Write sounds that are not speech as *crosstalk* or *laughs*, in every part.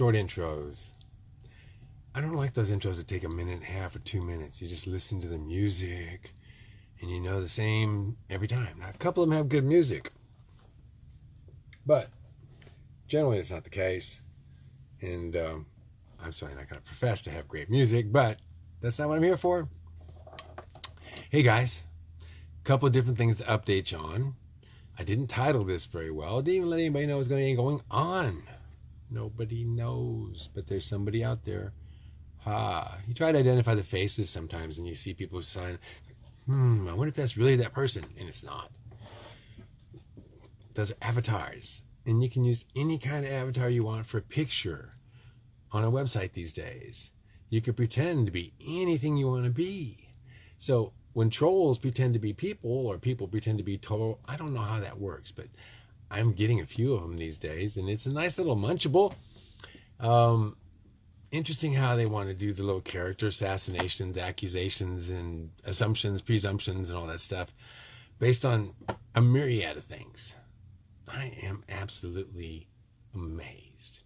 short intros. I don't like those intros that take a minute and a half or two minutes. You just listen to the music and you know the same every time. Now, a couple of them have good music, but generally it's not the case. And um, I'm certainly not going to profess to have great music, but that's not what I'm here for. Hey guys, a couple of different things to update you on. I didn't title this very well. I didn't even let anybody know what's going to be going on. Nobody knows, but there's somebody out there. Ha! You try to identify the faces sometimes, and you see people sign. Hmm. I wonder if that's really that person, and it's not. Those are avatars, and you can use any kind of avatar you want for a picture on a website these days. You can pretend to be anything you want to be. So when trolls pretend to be people or people pretend to be troll, I don't know how that works, but I'm getting a few of them these days, and it's a nice little munchable. Um, interesting how they want to do the little character assassinations, accusations, and assumptions, presumptions, and all that stuff based on a myriad of things. I am absolutely amazed.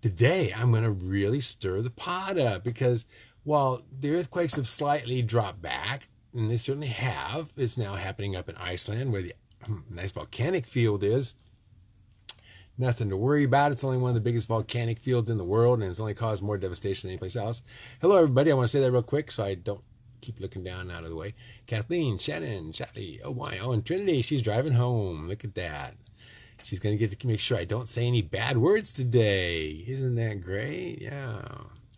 Today, I'm going to really stir the pot up because while the earthquakes have slightly dropped back, and they certainly have, it's now happening up in Iceland where the *clears throat* nice volcanic field is. Nothing to worry about. It's only one of the biggest volcanic fields in the world, and it's only caused more devastation than anyplace else. Hello, everybody. I want to say that real quick so I don't keep looking down out of the way. Kathleen, Shannon, Shelly, oh my, oh, and Trinity, she's driving home. Look at that. She's going to get to make sure I don't say any bad words today. Isn't that great? Yeah.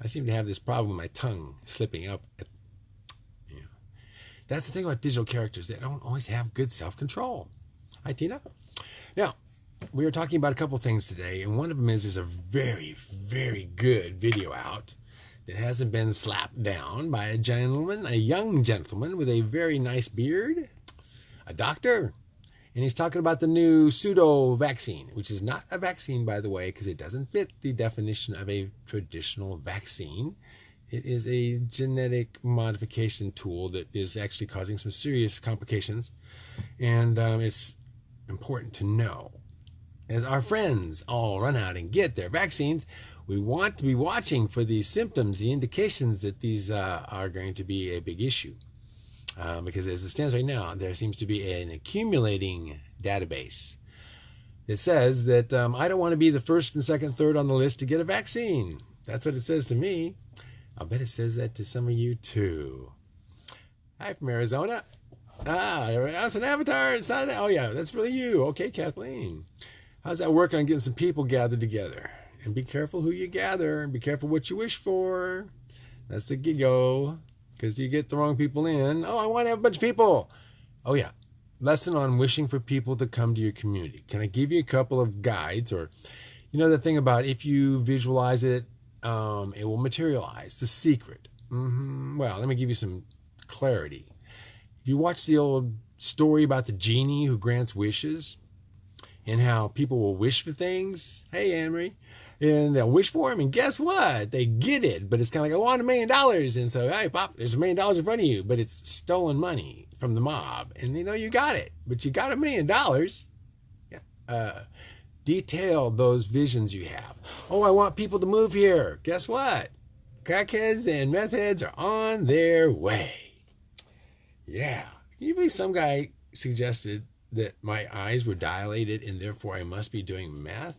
I seem to have this problem with my tongue slipping up. At, yeah. That's the thing about digital characters. They don't always have good self-control. Hi, Tina. Now, we were talking about a couple things today, and one of them is there's a very, very good video out that hasn't been slapped down by a gentleman, a young gentleman with a very nice beard, a doctor, and he's talking about the new pseudo vaccine, which is not a vaccine, by the way, because it doesn't fit the definition of a traditional vaccine. It is a genetic modification tool that is actually causing some serious complications. And um, it's important to know. As our friends all run out and get their vaccines, we want to be watching for these symptoms, the indications that these uh, are going to be a big issue. Um, because as it stands right now, there seems to be an accumulating database that says that um, I don't want to be the first and second, third on the list to get a vaccine. That's what it says to me. I'll bet it says that to some of you too. Hi from Arizona. Ah, that's an avatar. It's not an, oh yeah, that's really you. Okay, Kathleen. How's that work on getting some people gathered together? And be careful who you gather and be careful what you wish for. That's the gigo because you get the wrong people in. Oh, I want to have a bunch of people. Oh, yeah. Lesson on wishing for people to come to your community. Can I give you a couple of guides? Or, you know, the thing about if you visualize it, um, it will materialize. The secret. Mm-hmm. Well, let me give you some clarity. You watch the old story about the genie who grants wishes and how people will wish for things, hey, Amory, and they'll wish for them, and guess what? They get it, but it's kind of like, I want a million dollars, and so, hey, pop, there's a million dollars in front of you, but it's stolen money from the mob, and they know you got it, but you got a million dollars. Yeah. Uh, detail those visions you have. Oh, I want people to move here. Guess what? Crackheads and meth heads are on their way. Yeah. Can you believe some guy suggested that my eyes were dilated and therefore I must be doing meth?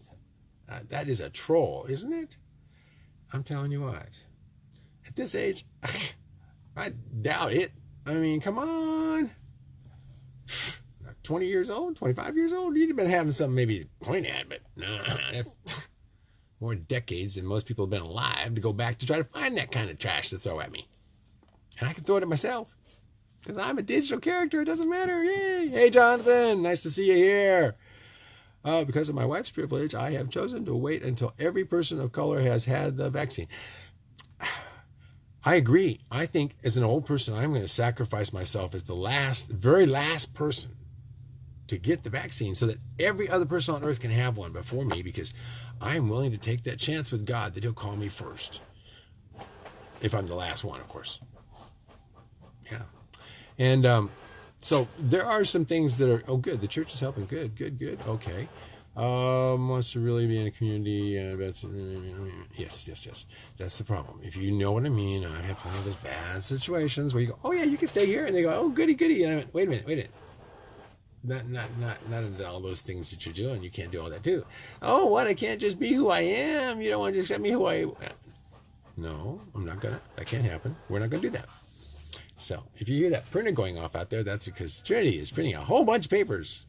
Uh, that is a troll, isn't it? I'm telling you what. At this age, *laughs* I doubt it. I mean, come on. 20 years old, 25 years old, you'd have been having something maybe to point at, but nah, that's *laughs* more decades than most people have been alive to go back to try to find that kind of trash to throw at me. And I can throw it at myself because I'm a digital character. It doesn't matter. Yay. Hey, Jonathan, nice to see you here. Uh, because of my wife's privilege, I have chosen to wait until every person of color has had the vaccine. I agree. I think as an old person, I'm going to sacrifice myself as the last, very last person to get the vaccine so that every other person on earth can have one before me because I'm willing to take that chance with God that He'll call me first. If I'm the last one, of course. And um, so there are some things that are, oh, good, the church is helping. Good, good, good. Okay. um, wants to really be in a community. Uh, that's, yes, yes, yes. That's the problem. If you know what I mean, I have plenty of those bad situations where you go, oh yeah, you can stay here, and they go, oh goody goody, and I went, wait a minute, wait a minute. Not, not, not, not all those things that you're doing. You can't do all that too. Oh, what? I can't just be who I am. You don't want to accept me who I. am. No, I'm not gonna. That can't happen. We're not gonna do that. So if you hear that printer going off out there, that's because Trinity is printing a whole bunch of papers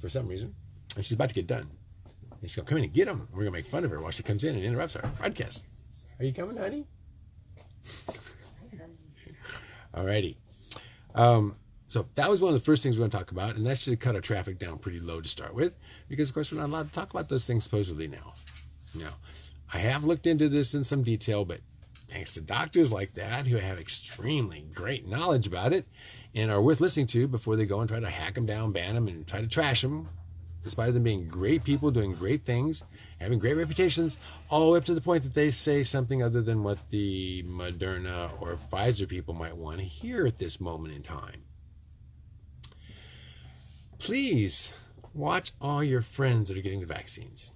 for some reason, and she's about to get done. And she's gonna come in and get them. We're gonna make fun of her while she comes in and interrupts our broadcast. Are you coming, honey? *laughs* Alrighty. Um, so that was one of the first things we're going to talk about, and that should cut our traffic down pretty low to start with, because of course we're not allowed to talk about those things supposedly now. Now, I have looked into this in some detail, but thanks to doctors like that who have extremely great knowledge about it and are worth listening to before they go and try to hack them down, ban them, and try to trash them, despite them being great people doing great things, having great reputations, all the way up to the point that they say something other than what the Moderna or Pfizer people might want to hear at this moment in time. Please watch all your friends that are getting the vaccines.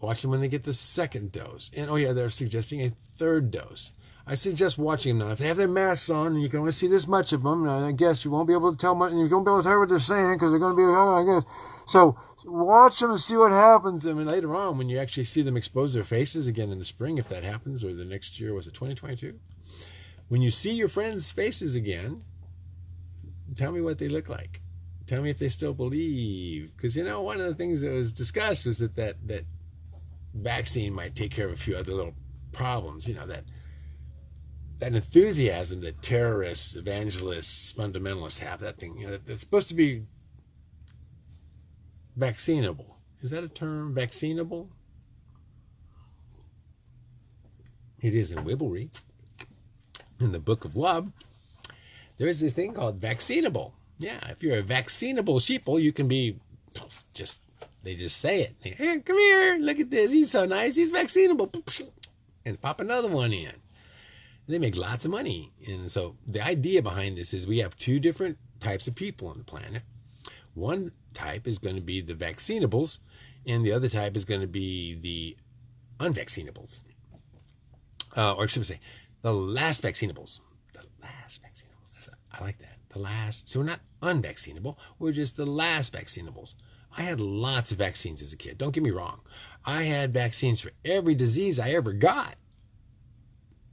Watch them when they get the second dose. And oh, yeah, they're suggesting a third dose. I suggest watching them now. If they have their masks on and you can only see this much of them, I guess you won't be able to tell much, and you won't be able to hear what they're saying because they're going to be, oh, I guess. So watch them and see what happens. I mean, later on, when you actually see them expose their faces again in the spring, if that happens, or the next year, was it 2022? When you see your friends' faces again, tell me what they look like. Tell me if they still believe. Because, you know, one of the things that was discussed was that, that, that vaccine might take care of a few other little problems, you know, that that enthusiasm that terrorists, evangelists, fundamentalists have, that thing, you know, that's supposed to be vaccinable. Is that a term? Vaccinable? It is in Wibblery. In the Book of Wub, there is this thing called vaccinable. Yeah, if you're a vaccinable sheeple, you can be just they just say it. They, here, come here. Look at this. He's so nice. He's vaccinable. And pop another one in. They make lots of money. And so the idea behind this is we have two different types of people on the planet. One type is going to be the vaccinables, and the other type is going to be the unvaccinables. Uh, or should I say, the last vaccinables. The last vaccinables. A, I like that. The last. So we're not unvaccinable. We're just the last vaccinables. I had lots of vaccines as a kid. Don't get me wrong. I had vaccines for every disease I ever got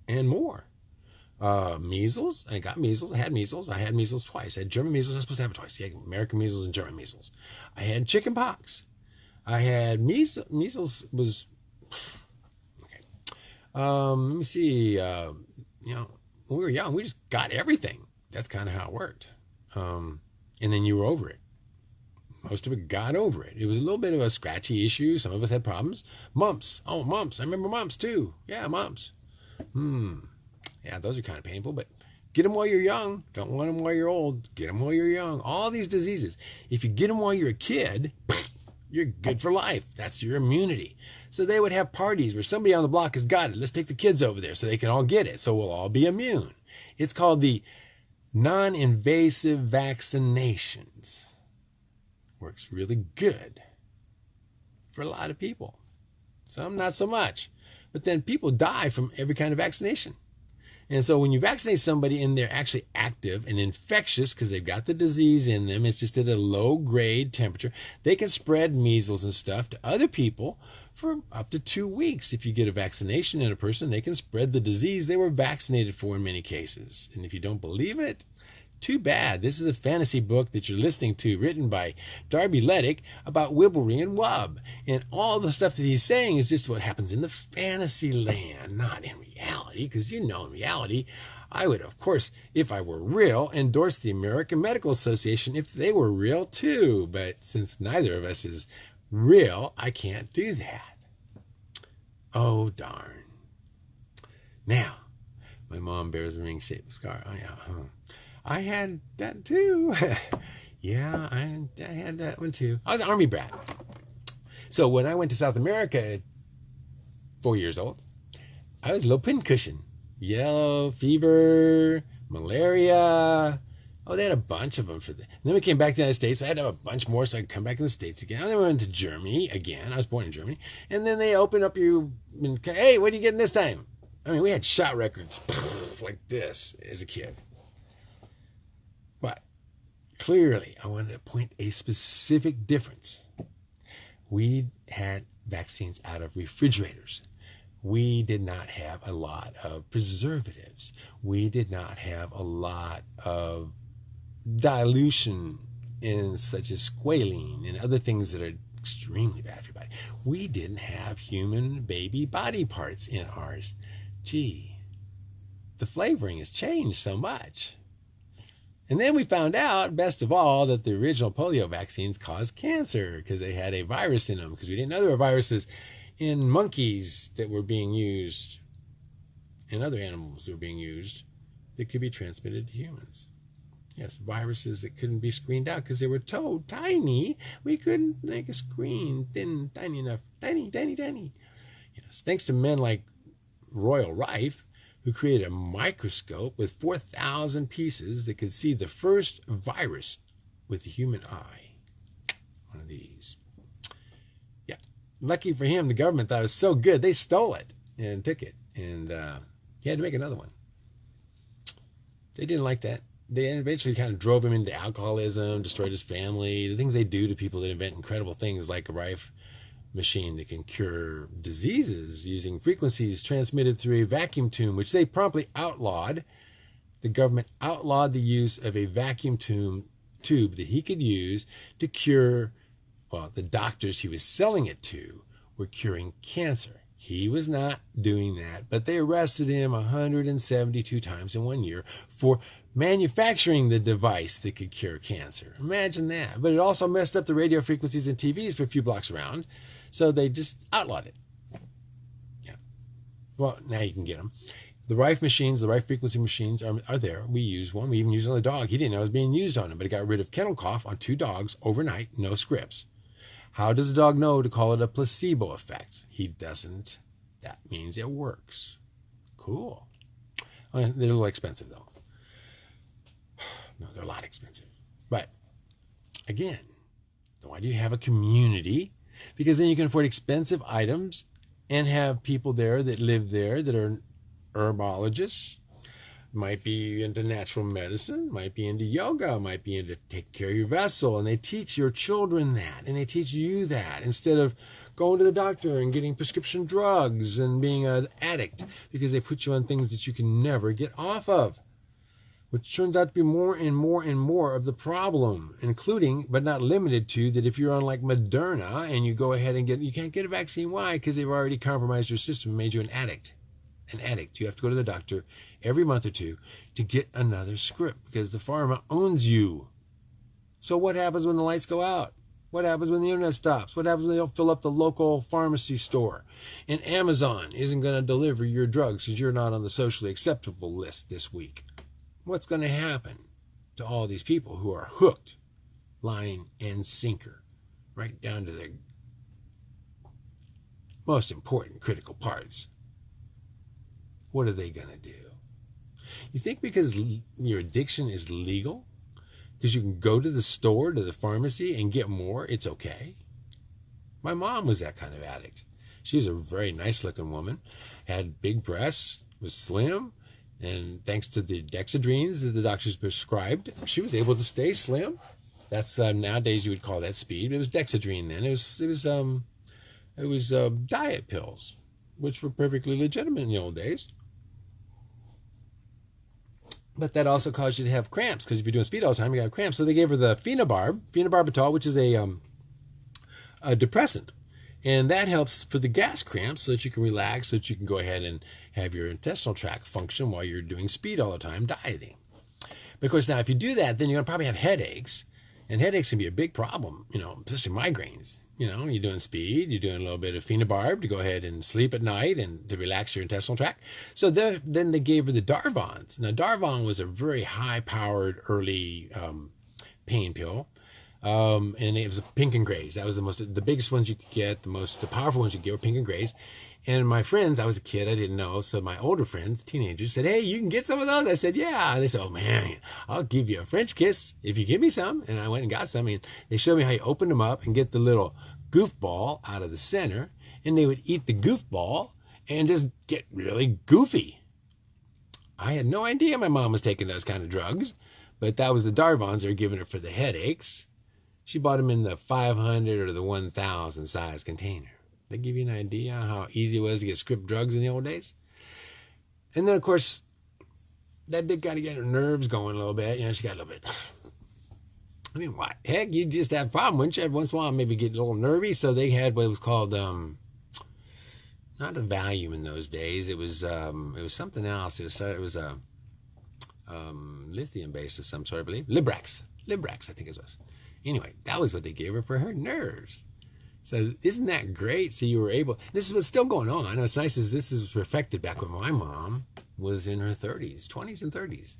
and more. Uh, measles, I got measles. I had measles. I had measles twice. I had German measles. I was supposed to have it twice. Yeah, American measles and German measles. I had chicken pox. I had measles. Measles was *sighs* okay. Um, let me see. Uh, you know, when we were young, we just got everything. That's kind of how it worked. Um, and then you were over it most of it got over it. It was a little bit of a scratchy issue. Some of us had problems. Mumps. Oh, mumps. I remember mumps too. Yeah, mumps. Hmm. Yeah, those are kind of painful, but get them while you're young. Don't want them while you're old. Get them while you're young. All these diseases. If you get them while you're a kid, *laughs* you're good for life. That's your immunity. So they would have parties where somebody on the block has got it. Let's take the kids over there so they can all get it. So we'll all be immune. It's called the non invasive vaccinations works really good for a lot of people. Some not so much. But then people die from every kind of vaccination. And so when you vaccinate somebody and they're actually active and infectious because they've got the disease in them, it's just at a low grade temperature, they can spread measles and stuff to other people for up to two weeks. If you get a vaccination in a person, they can spread the disease they were vaccinated for in many cases. And if you don't believe it, too bad. This is a fantasy book that you're listening to, written by Darby Lettick about Wibblery and Wub. And all the stuff that he's saying is just what happens in the fantasy land, not in reality, because you know, in reality, I would, of course, if I were real, endorse the American Medical Association if they were real too. But since neither of us is real, I can't do that. Oh, darn. Now, my mom bears a ring shaped scar. Oh, yeah. Huh. I had that too. *laughs* yeah, I, I had that one too. I was an army brat. So when I went to South America at four years old, I was a little pincushion. Yellow fever, malaria, Oh, they had a bunch of them for that. then we came back to the United States. I had to have a bunch more so I could come back to the States again. And then we went to Germany again. I was born in Germany. And then they opened up you, hey, what are you getting this time? I mean, we had shot records *laughs* like this as a kid. Clearly, I wanted to point a specific difference. We had vaccines out of refrigerators. We did not have a lot of preservatives. We did not have a lot of dilution in such as squalene and other things that are extremely bad for your body. We didn't have human baby body parts in ours. Gee, the flavoring has changed so much. And then we found out, best of all, that the original polio vaccines caused cancer because they had a virus in them, because we didn't know there were viruses in monkeys that were being used and other animals that were being used that could be transmitted to humans. Yes, viruses that couldn't be screened out because they were so tiny, we couldn't make a screen thin, tiny enough, tiny, tiny, tiny. Yes, thanks to men like Royal Rife, who created a microscope with 4,000 pieces that could see the first virus with the human eye. One of these. Yeah. Lucky for him, the government thought it was so good, they stole it and took it. And uh, he had to make another one. They didn't like that. They eventually kind of drove him into alcoholism, destroyed his family, the things they do to people that invent incredible things like a Rife machine that can cure diseases using frequencies transmitted through a vacuum tube, which they promptly outlawed. The government outlawed the use of a vacuum tube, tube that he could use to cure, well, the doctors he was selling it to were curing cancer. He was not doing that, but they arrested him 172 times in one year for manufacturing the device that could cure cancer. Imagine that. But it also messed up the radio frequencies and TVs for a few blocks around. So they just outlawed it. Yeah. Well, now you can get them. The Rife machines, the Rife frequency machines are, are there. We use one. We even use it on the dog. He didn't know it was being used on him, but it got rid of kennel cough on two dogs overnight, no scripts. How does the dog know to call it a placebo effect? He doesn't. That means it works. Cool. They're a little expensive, though. No, they're a lot expensive. But again, why do you have a community because then you can afford expensive items and have people there that live there that are herbologists might be into natural medicine, might be into yoga, might be into take care of your vessel, and they teach your children that, and they teach you that instead of going to the doctor and getting prescription drugs and being an addict because they put you on things that you can never get off of which turns out to be more and more and more of the problem, including but not limited to that if you're on like Moderna and you go ahead and get you can't get a vaccine. Why? Because they've already compromised your system and made you an addict. An addict. You have to go to the doctor every month or two to get another script because the pharma owns you. So what happens when the lights go out? What happens when the internet stops? What happens when they don't fill up the local pharmacy store? And Amazon isn't going to deliver your drugs because you're not on the socially acceptable list this week what's going to happen to all these people who are hooked, line and sinker, right down to their most important critical parts? What are they going to do? You think because your addiction is legal, because you can go to the store, to the pharmacy, and get more, it's okay? My mom was that kind of addict. She was a very nice looking woman, had big breasts, was slim, and thanks to the dexedrines that the doctors prescribed, she was able to stay slim. That's uh, nowadays you would call that speed. But it was dexedrine then. It was it was um it was uh, diet pills, which were perfectly legitimate in the old days. But that also caused you to have cramps because if you're doing speed all the time, you got cramps. So they gave her the phenobarb, phenobarbital, which is a um, a depressant and that helps for the gas cramps so that you can relax, so that you can go ahead and have your intestinal tract function while you're doing speed all the time, dieting. But of course, now if you do that, then you're to probably have headaches. And headaches can be a big problem, you know, especially migraines. You know, you're doing speed, you're doing a little bit of phenobarb to go ahead and sleep at night and to relax your intestinal tract. So then they gave her the Darvons. Now, Darvon was a very high powered early um, pain pill Um, and it was pink and grays. That was the most, the biggest ones you could get, the most the powerful ones you could get were pink and grays. And my friends, I was a kid, I didn't know. So my older friends, teenagers, said, Hey, you can get some of those. I said, Yeah. And they said, Oh man, I'll give you a French kiss if you give me some. And I went and got some. And they showed me how you open them up and get the little goofball out of the center. And they would eat the goofball and just get really goofy. I had no idea my mom was taking those kind of drugs, but that was the Darvons they were giving her for the headaches. She bought them in the 500 or the 1000 size container. They give you an idea how easy it was to get script drugs in the old days. And then, of course, that did kind of get her nerves going a little bit. You know, she got a little bit. *sighs* I mean, what? Heck, you just have a problem, wouldn't you? Every once in a while, maybe get a little nervy. So they had what was called, um, not a Valium in those days. It was, um, it was something else. It was, it was a um, lithium based of some sort, I believe. Librax. Librax, I think it was. Anyway, that was what they gave her for her nerves. So isn't that great? So you were able. This is what's still going on. It's nice as this is perfected back when my mom was in her 30s, 20s, and 30s.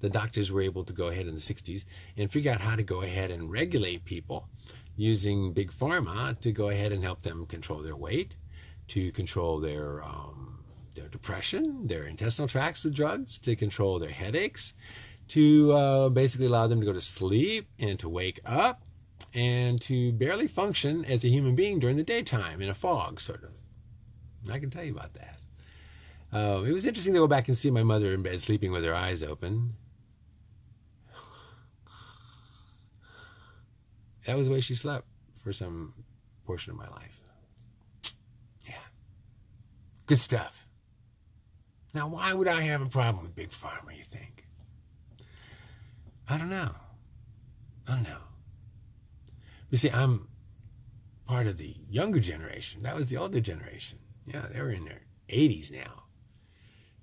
The doctors were able to go ahead in the 60s and figure out how to go ahead and regulate people using big pharma to go ahead and help them control their weight, to control their um, their depression, their intestinal tracts with drugs, to control their headaches, to uh, basically allow them to go to sleep and to wake up and to barely function as a human being during the daytime in a fog, sort of. I can tell you about that. Uh, it was interesting to go back and see my mother in bed sleeping with her eyes open. That was the way she slept for some portion of my life. Yeah. Good stuff. Now, why would I have a problem with Big Pharma, you think? I don't know. I don't know. You see, I'm part of the younger generation. That was the older generation. Yeah, they were in their 80s now.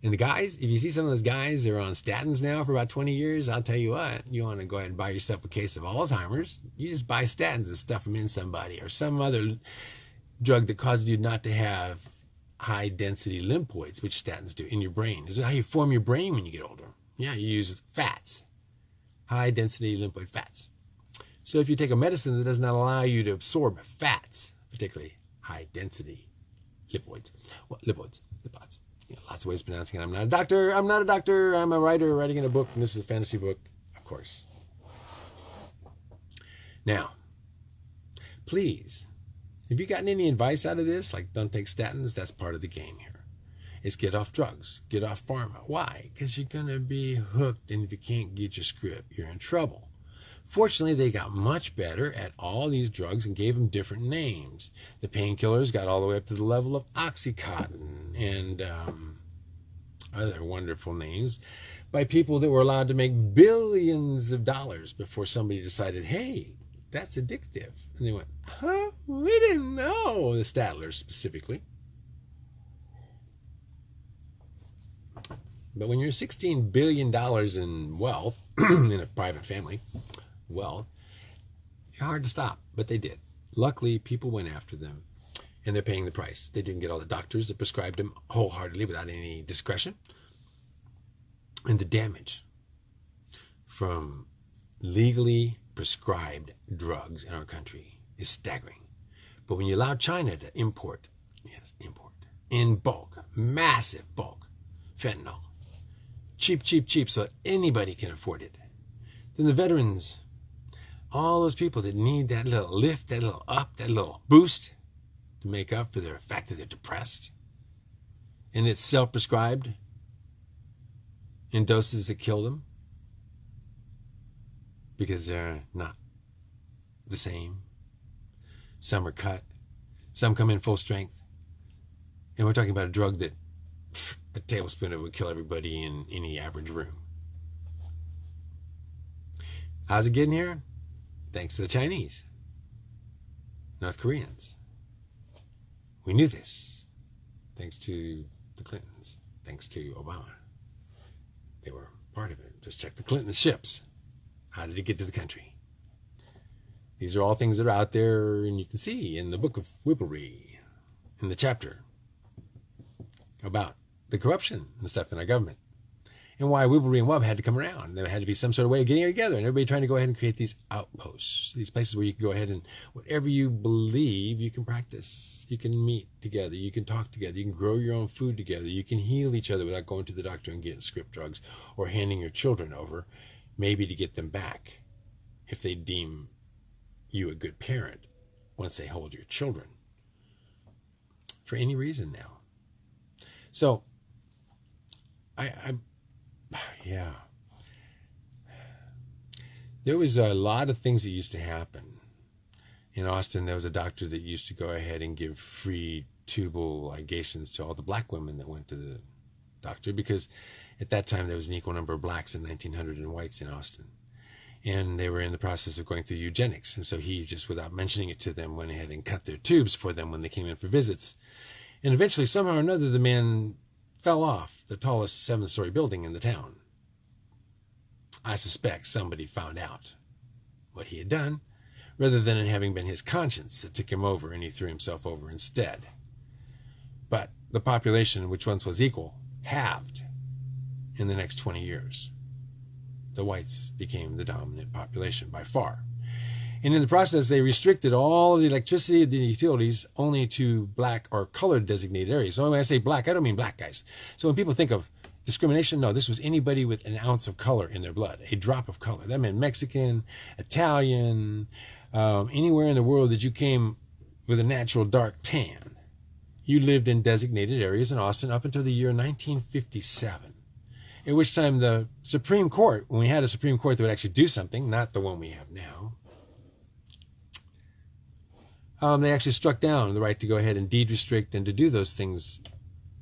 And the guys, if you see some of those guys, they're on statins now for about 20 years. I'll tell you what, you want to go ahead and buy yourself a case of Alzheimer's, you just buy statins and stuff them in somebody or some other drug that causes you not to have high density lymphoids, which statins do in your brain. This is how you form your brain when you get older. Yeah, you use fats, high density lymphoid fats. So if you take a medicine that does not allow you to absorb fats, particularly high density lipoids, well, lipoids, lipods, you know, lots of ways of pronouncing it. I'm not a doctor. I'm not a doctor. I'm a writer writing in a book, and this is a fantasy book, of course. Now, please, have you gotten any advice out of this? Like, don't take statins. That's part of the game here. Is get off drugs, get off pharma. Why? Because you're going to be hooked, and if you can't get your script, you're in trouble. Fortunately, they got much better at all these drugs and gave them different names. The painkillers got all the way up to the level of Oxycontin and um, other wonderful names by people that were allowed to make billions of dollars before somebody decided, hey, that's addictive. And they went, huh? We didn't know. The Sacklers specifically. But when you're $16 billion in wealth *clears throat* in a private family, wealth, it's hard to stop, but they did. Luckily, people went after them and they're paying the price. They didn't get all the doctors that prescribed them wholeheartedly without any discretion. And the damage from legally prescribed drugs in our country is staggering. But when you allow China to import, yes, import, in bulk, massive bulk, fentanyl, cheap, cheap, cheap, so that anybody can afford it, then the veterans all those people that need that little lift, that little up, that little boost to make up for the fact that they're depressed. And it's self prescribed in doses that kill them because they're not the same. Some are cut, some come in full strength. And we're talking about a drug that a tablespoon of it would kill everybody in any average room. How's it getting here? thanks to the Chinese, North Koreans. We knew this thanks to the Clintons, thanks to Obama. They were part of it. Just check the Clinton ships. How did it get to the country? These are all things that are out there, and you can see in the book of Wibblery, in the chapter about the corruption and stuff in our government. and why Wibblery and Wub had to come around. There had to be some sort of way of getting it together, and everybody trying to go ahead and create these outposts, these places where you can go ahead and whatever you believe, you can practice. You can meet together, you can talk together, you can grow your own food together, you can heal each other without going to the doctor and getting script drugs or handing your children over, maybe to get them back if they deem you a good parent once they hold your children for any reason now. So, I, I, yeah. There was a lot of things that used to happen. In Austin, there was a doctor that used to go ahead and give free tubal ligations to all the black women that went to the doctor because at that time there was an equal number of blacks in 1900 and whites in Austin and they were in the process of going through eugenics. And so he just, without mentioning it to them, went ahead and cut their tubes for them when they came in for visits. And eventually, somehow or another, the man fell off the tallest seven story building in the town. I suspect somebody found out what he had done, rather than it having been his conscience that took him over and he threw himself over instead. But the population, which once was equal, halved in the next 20 years the whites became the dominant population by far. And in the process, they restricted all the electricity and the utilities only to black or colored designated areas. So when I say black, I don't mean black guys. So when people think of discrimination, no, this was anybody with an ounce of color in their blood, a drop of color. That meant Mexican, Italian, um, anywhere in the world that you came with a natural dark tan. You lived in designated areas in Austin up until the year 1957 at which time the Supreme Court, when we had a Supreme Court that would actually do something, not the one we have now, um, they actually struck down the right to go ahead and deed restrict and to do those things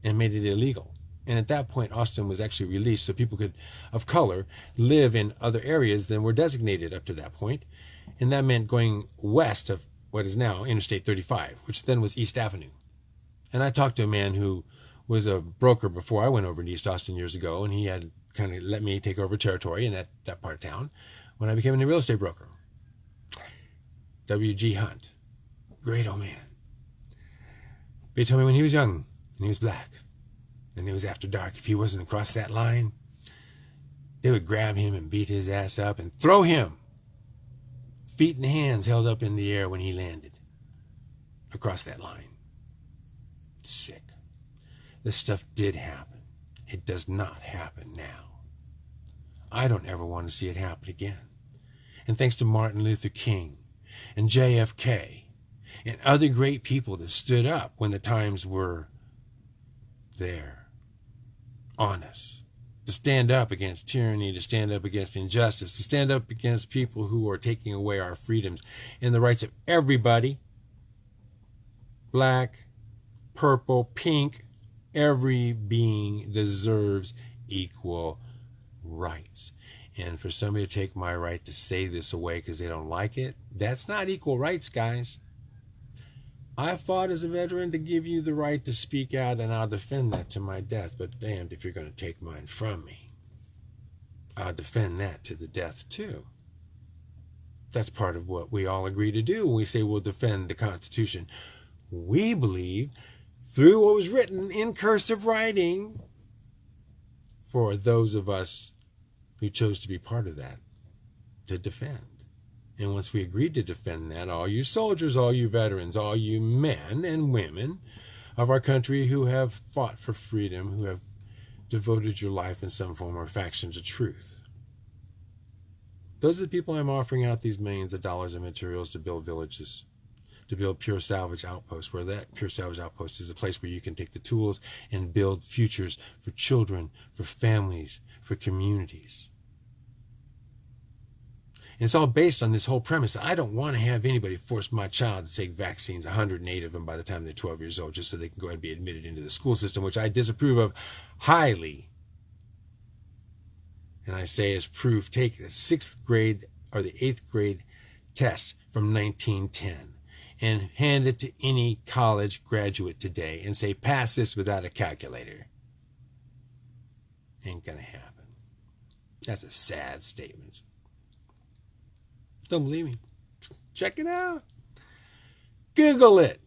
and made it illegal. And at that point, Austin was actually released so people could, of color, live in other areas than were designated up to that point. And that meant going west of what is now Interstate 35, which then was East Avenue. And I talked to a man who was a broker before I went over to East Austin years ago, and he had kind of let me take over territory in that, that part of town when I became a real estate broker. W.G. Hunt, great old man. He told me when he was young and he was black and it was after dark, if he wasn't across that line, they would grab him and beat his ass up and throw him, feet and hands held up in the air when he landed across that line. Sick. This stuff did happen. It does not happen now. I don't ever want to see it happen again. And thanks to Martin Luther King and JFK and other great people that stood up when the times were there on us to stand up against tyranny, to stand up against injustice, to stand up against people who are taking away our freedoms and the rights of everybody black, purple, pink, every being deserves equal rights. And for somebody to take my right to say this away because they don't like it, that's not equal rights, guys. I fought as a veteran to give you the right to speak out, and I'll defend that to my death. But damned if you're going to take mine from me. I'll defend that to the death, too. That's part of what we all agree to do when we say we'll defend the Constitution. We believe through what was written in cursive writing for those of us who chose to be part of that to defend. And once we agreed to defend that, all you soldiers, all you veterans, all you men and women of our country who have fought for freedom, who have devoted your life in some form or faction to truth. Those are the people I'm offering out these millions of dollars in materials to build villages to build Pure Salvage outposts, where that Pure Salvage Outpost is a place where you can take the tools and build futures for children, for families, for communities. And it's all based on this whole premise that I don't want to have anybody force my child to take vaccines, 108 of them by the time they're 12 years old, just so they can go ahead and be admitted into the school system, which I disapprove of highly. And I say as proof, take the sixth grade or the eighth grade test from 1910 and hand it to any college graduate today and say, pass this without a calculator. Ain't gonna happen. That's a sad statement. Don't believe me? Check it out. Google it.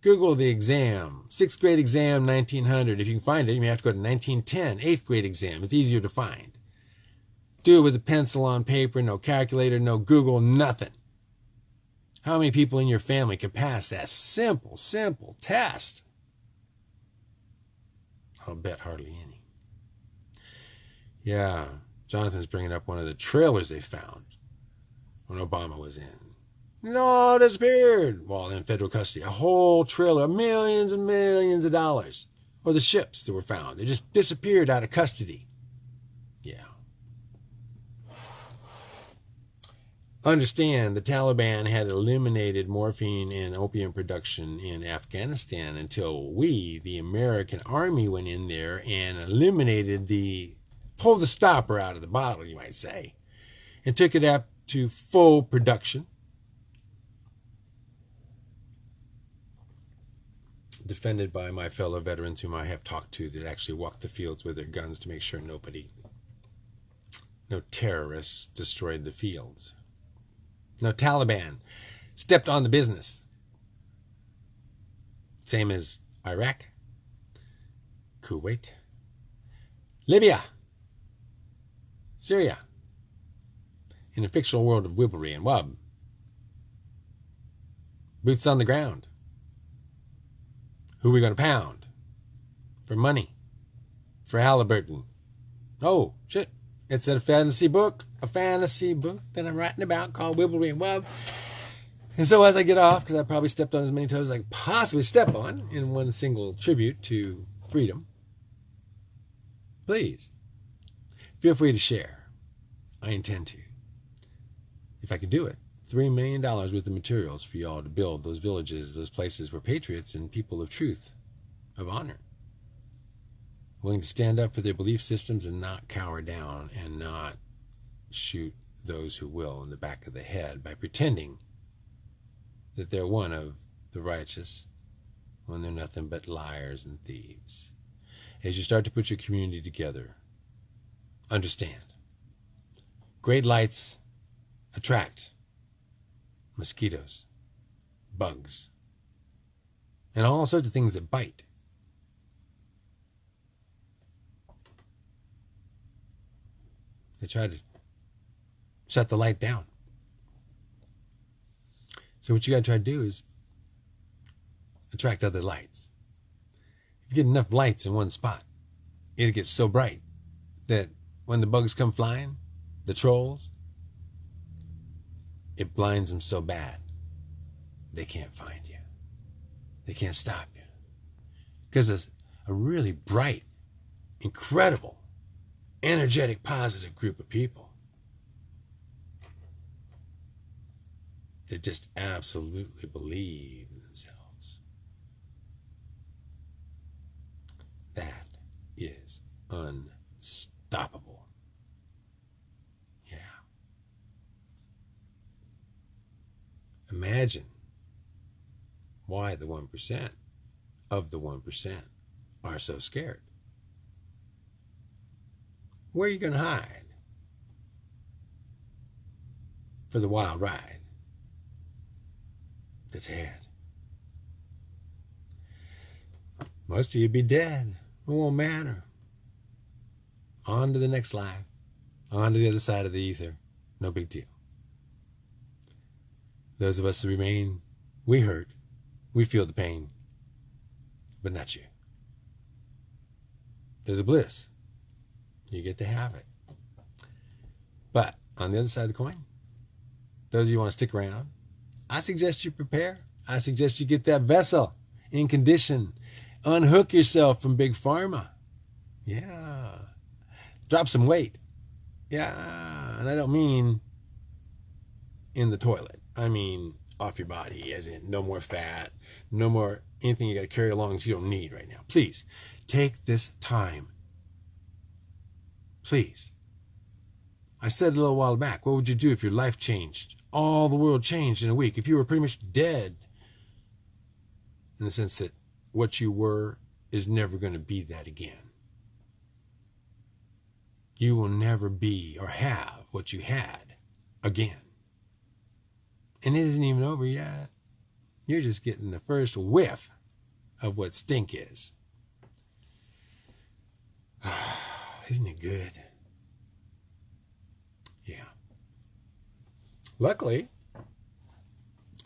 Google the exam, sixth grade exam, 1900. If you can find it, you may have to go to 1910, eighth grade exam. It's easier to find. Do it with a pencil on paper, no calculator, no Google, nothing. How many people in your family can pass that simple, simple test? I'll bet hardly any. Yeah, Jonathan's bringing up one of the trailers they found when Obama was in. No, disappeared while in federal custody. A whole trailer, millions and millions of dollars. Or the ships that were found. They just disappeared out of custody. Yeah. Understand the Taliban had eliminated morphine and opium production in Afghanistan until we, the American army, went in there and eliminated the, pulled the stopper out of the bottle, you might say, and took it up to full production. Defended by my fellow veterans whom I have talked to that actually walked the fields with their guns to make sure nobody, no terrorists destroyed the fields. No Taliban stepped on the business. Same as Iraq, Kuwait, Libya, Syria, in a fictional world of wibblery and wub. Boots on the ground. Who are we going to pound? For money. For Halliburton. Oh, shit. It's a fantasy book, a fantasy book that I'm writing about called Wibblery and Wub. And so as I get off, because I probably stepped on as many toes as I could possibly step on in one single tribute to freedom, please feel free to share. I intend to. If I could do it, $3 million worth of materials for y'all to build those villages, those places where patriots and people of truth, of honor, willing to stand up for their belief systems and not cower down and not shoot those who will in the back of the head by pretending that they're one of the righteous when they're nothing but liars and thieves. As you start to put your community together, understand great lights attract mosquitoes, bugs, and all sorts of things that bite. They try to shut the light down. So what you got to try to do is attract other lights. If you get enough lights in one spot, it gets so bright that when the bugs come flying, the trolls, it blinds them so bad they can't find you. They can't stop you. Because a, a really bright, incredible energetic, positive group of people that just absolutely believe in themselves. That is unstoppable. Yeah. Imagine why the 1% of the 1% are so scared. Where are you going to hide for the wild ride that's ahead? Most of you be dead. It won't matter. On to the next life. On to the other side of the ether. No big deal. Those of us who remain, we hurt. We feel the pain. But not you. There's a bliss you get to have it. But on the other side of the coin, those of you want to stick around, I suggest you prepare. I suggest you get that vessel in condition. Unhook yourself from Big Pharma. Yeah. Drop some weight. Yeah. And I don't mean in the toilet. I mean off your body, as in no more fat, no more anything you got to carry along that you don't need right now. Please take this time Please. I said a little while back, what would you do if your life changed? All the world changed in a week. If you were pretty much dead, in the sense that what you were is never going to be that again. You will never be or have what you had again. And it isn't even over yet. You're just getting the first whiff of what stink is. *sighs* Isn't it good? Yeah. Luckily,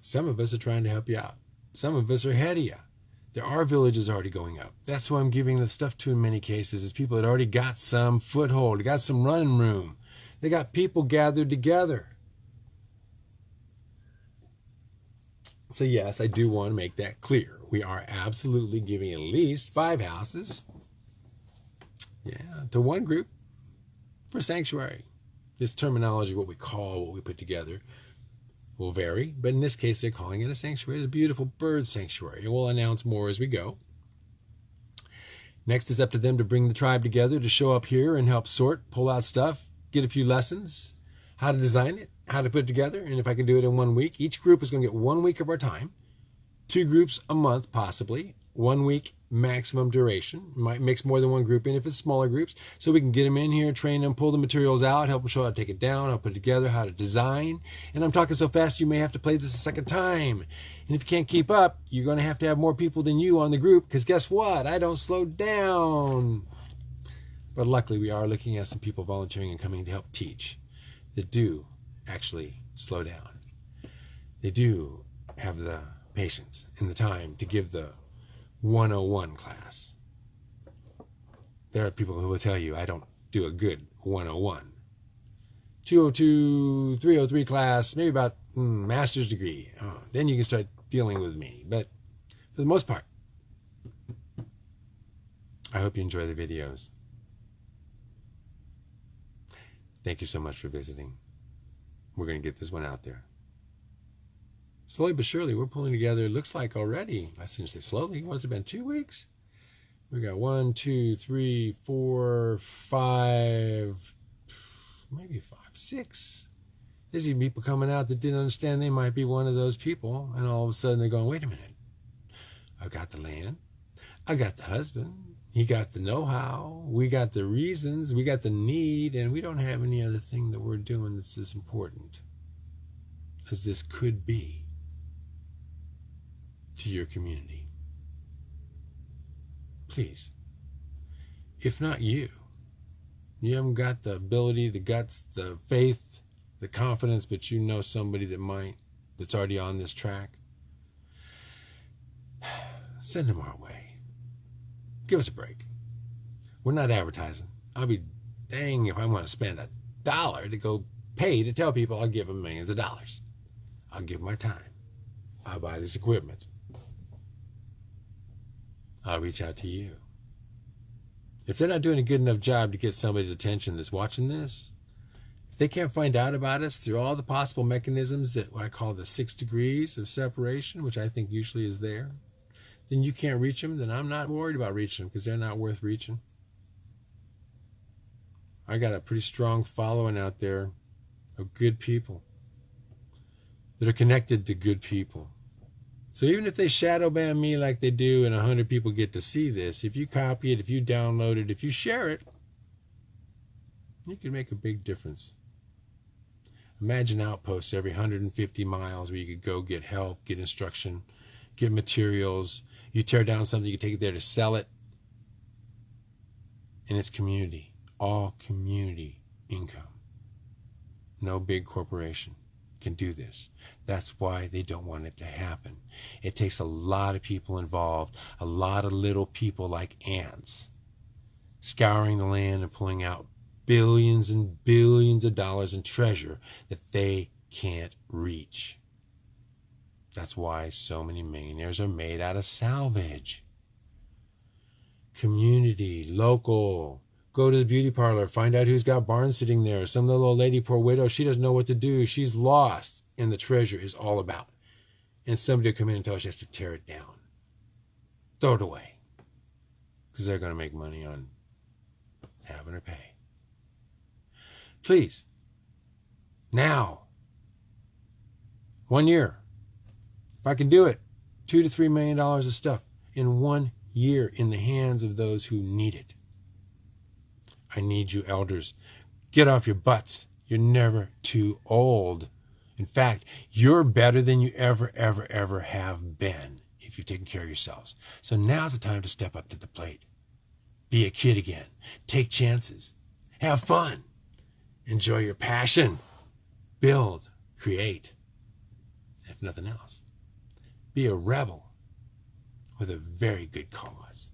some of us are trying to help you out. Some of us are ahead of you. There are villages already going up. That's why I'm giving the stuff to in many cases, is people that already got some foothold, got some running room. They got people gathered together. So, yes, I do want to make that clear. We are absolutely giving at least five houses yeah, to one group for sanctuary. This terminology, what we call what we put together, will vary, but in this case, they're calling it a sanctuary. It's a beautiful bird sanctuary, and we'll announce more as we go. Next, it's up to them to bring the tribe together to show up here and help sort, pull out stuff, get a few lessons, how to design it, how to put it together, and if I can do it in one week. Each group is going to get one week of our time, two groups a month, possibly, one week maximum duration. Might mix more than one group in if it's smaller groups. So we can get them in here, train them, pull the materials out, help them show how to take it down, how to put it together, how to design. And I'm talking so fast you may have to play this a second time. And if you can't keep up, you're going to have to have more people than you on the group because guess what? I don't slow down. But luckily, we are looking at some people volunteering and coming to help teach that do actually slow down. They do have the patience and the time to give the 101 class. There are people who will tell you I don't do a good 101. 202, 303 class, maybe about mm, master's degree. Oh, then you can start dealing with me. But for the most part, I hope you enjoy the videos. Thank you so much for visiting. We're going to get this one out there. Slowly but surely we're pulling together it looks like already. I shouldn't say slowly what's it been two weeks? We got one two three four five maybe five six. There's even people coming out that didn't understand they might be one of those people and all of a sudden they're going wait a minute. I've got the land. I got the husband he got the know-how we got the reasons we got the need and we don't have any other thing that we're doing that's as important as this could be to your community. Please, if not you, you haven't got the ability, the guts, the faith, the confidence, but you know somebody that might, that's already on this track, *sighs* send them our way. Give us a break. We're not advertising. I'll be dang if I want to spend a dollar to go pay to tell people I'll give them millions of dollars. I'll give my time. I'll buy this equipment. I'll reach out to you. If they're not doing a good enough job to get somebody's attention that's watching this, if they can't find out about us through all the possible mechanisms that I call the six degrees of separation, which I think usually is there, then you can't reach them, then I'm not worried about reaching them because they're not worth reaching. I got a pretty strong following out there of good people that are connected to good people. So even if they shadow ban me like they do and 100 people get to see this, if you copy it, if you download it, if you share it, you can make a big difference. Imagine outposts every 150 miles where you could go get help, get instruction, get materials. You tear down something, you take it there to sell it. And it's community, all community income. No big corporation can do this. That's why they don't want it to happen. It takes a lot of people involved, a lot of little people like ants, scouring the land and pulling out billions and billions of dollars in treasure that they can't reach. That's why so many millionaires are made out of salvage. Community, local, Go to the beauty parlor, find out who's got barns sitting there. Some little old lady, poor widow, she doesn't know what to do. She's lost, and the treasure is all about. And somebody will come in and tell her she has to tear it down. Throw it away. Because they're going to make money on having her pay. Please, now, one year, if I can do it, two to three million dollars of stuff in one year in the hands of those who need it. I need you, elders. Get off your butts. You're never too old. In fact, you're better than you ever, ever, ever have been if you've taken care of yourselves. So now's the time to step up to the plate. Be a kid again. Take chances. Have fun. Enjoy your passion. Build. Create. If nothing else, be a rebel with a very good cause.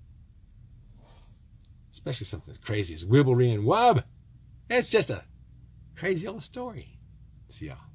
Especially something as crazy as Wibblery and Wub. It's just a crazy old story. See y'all.